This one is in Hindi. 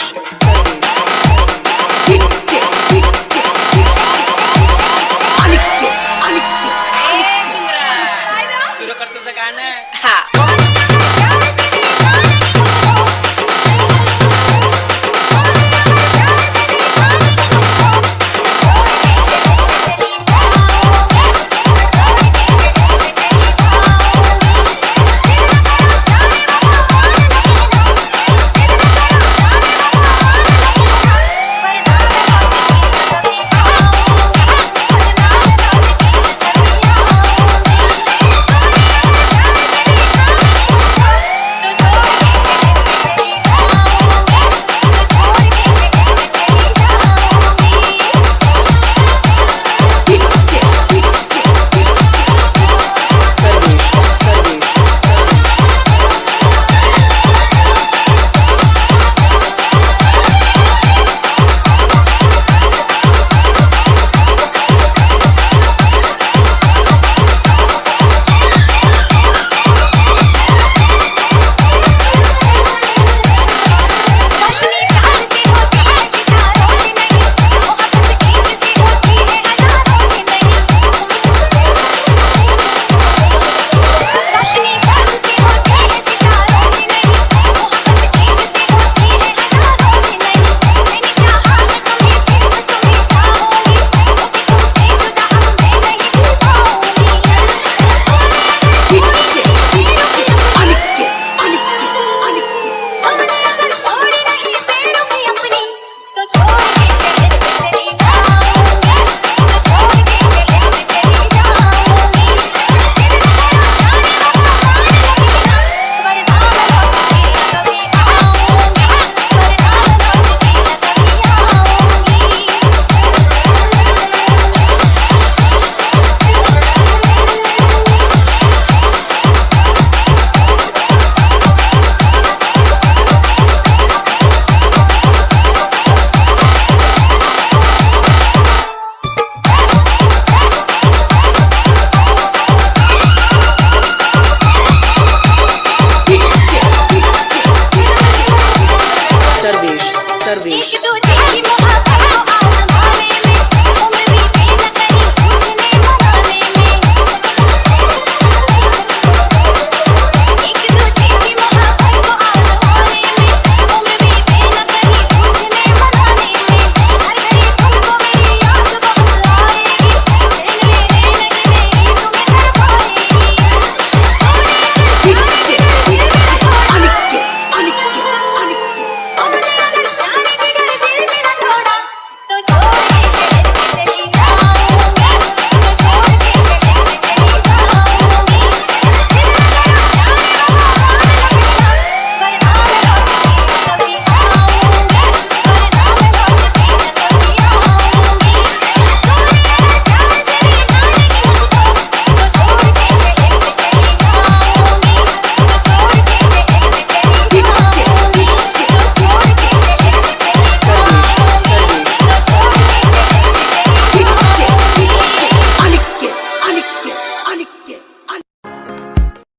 सर्वेश सर्वेश सर्वेश।